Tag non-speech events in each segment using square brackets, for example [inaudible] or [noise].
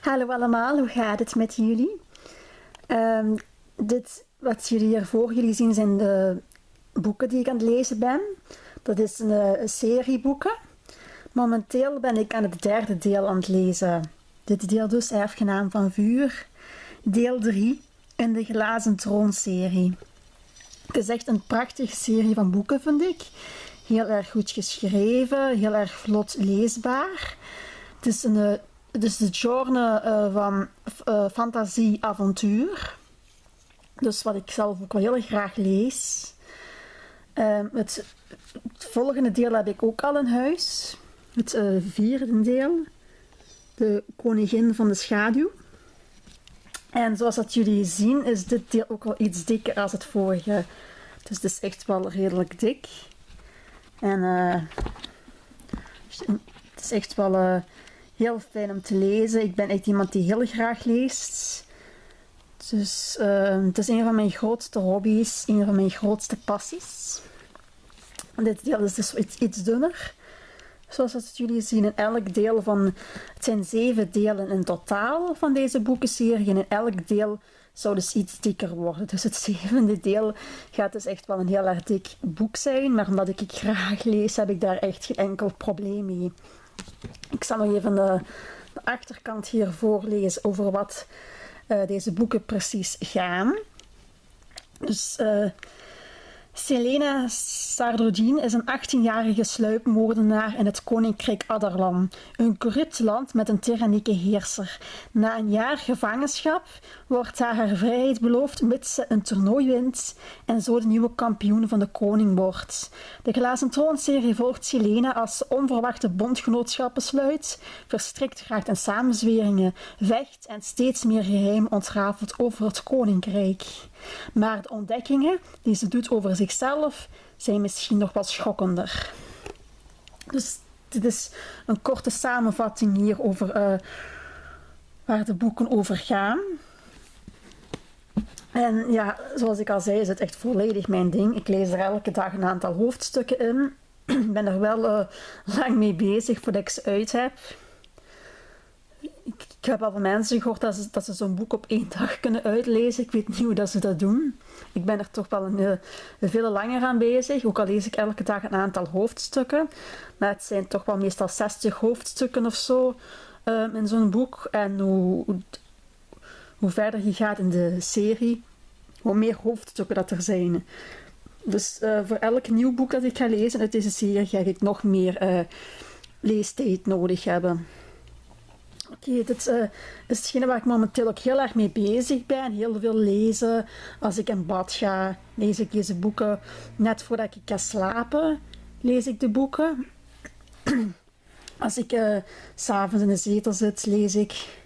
Hallo allemaal, hoe gaat het met jullie? Ehm, dit, wat jullie hier voor jullie zien zijn de boeken die ik aan het lezen ben. Dat is een, een serie boeken. Momenteel ben ik aan het derde deel aan het lezen. Dit deel dus Erfgenaam van Vuur. Deel 3 in de Glazen Troon-serie. Het is echt een prachtige serie van boeken, vind ik. Heel erg goed geschreven, heel erg vlot leesbaar. Het is, een, het is de genre uh, van uh, fantasie-avontuur. Dus wat ik zelf ook wel heel graag lees. Uh, het, het, volgende deel heb ik ook al in huis. Het vierde deel. De Koningin van de Schaduw. En zoals dat jullie zien is dit deel ook wel iets dikker als het vorige. Dus het is echt wel redelijk dik. En het is echt wel heel fijn om te lezen. Ik ben echt iemand die heel graag leest. Dus uh, het is een van mijn grootste hobby's, een van mijn grootste passies. Dit deel is dus iets, iets dunner. Zoals dat jullie zien, in elk deel van... Het zijn zeven delen in totaal van deze boekenserie. En in elk deel zou dus iets dikker worden. Dus het zevende deel gaat dus echt wel een heel erg dik boek zijn. Maar omdat ik het graag lees, heb ik daar echt geen enkel probleem mee. Ik zal nog even de, achterkant hier voorlezen over wat uh, deze boeken precies gaan. Dus... Uh, Selena Sardodin is een 18-jarige sluipmoordenaar in het koninkrijk Adarlan, een corrupt land met een tyrannieke heerser. Na een jaar gevangenschap wordt haar haar vrijheid beloofd mits ze een toernooi wint en zo de nieuwe kampioen van de koning wordt. De Glazen Troonserie volgt Selena als ze onverwachte bondgenootschappen sluit, verstrikt raakt in samenzweringen, vecht en steeds meer geheim ontrafelt over het koninkrijk. Maar de ontdekkingen die ze doet over zichzelf zijn misschien nog wat schokkender. Dus dit is een korte samenvatting hier over uh, waar de boeken over gaan. En ja, zoals ik al zei, is het echt volledig mijn ding. Ik lees er elke dag een aantal hoofdstukken in. [clears throat] Ik ben er wel uh, lang mee bezig voordat ik ze uit heb ik, heb al van mensen gehoord dat ze, dat ze zo'n boek op één dag kunnen uitlezen. Ik weet niet hoe dat ze dat doen. Ik ben er toch wel een, eh, veel langer aan bezig. Ook al lees ik elke dag een aantal hoofdstukken. Maar het zijn toch wel meestal 60 hoofdstukken of zo um, in zo'n boek. En hoe, hoe, verder je gaat in de serie, hoe meer hoofdstukken dat er zijn. Dus uh, voor elk nieuw boek dat ik ga lezen uit deze serie ga ik nog meer uh, leestijd nodig hebben. Oké, dit uh, is hetgene waar ik momenteel ook heel erg mee bezig ben. Heel veel lezen. Als ik in bad ga, lees ik deze boeken. Net voordat ik ga slapen, lees ik de boeken. [clears throat] Als ik uh, s'avonds in de zetel zit, lees ik.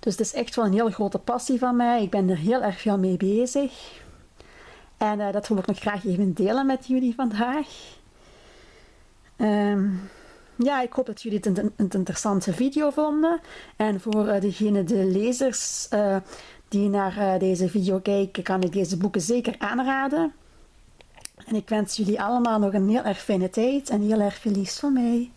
Dus het is echt wel een heel grote passie van mij. Ik ben er heel erg veel mee bezig. En uh, dat wil ik nog graag even delen met jullie vandaag. Um, ja, ik hoop dat jullie het een, interessante video vonden. En voor uh, degene, de lezers uh, die naar uh, deze video kijken, kan ik deze boeken zeker aanraden. En ik wens jullie allemaal nog een heel erg fijne tijd en heel erg veel liefst van mij.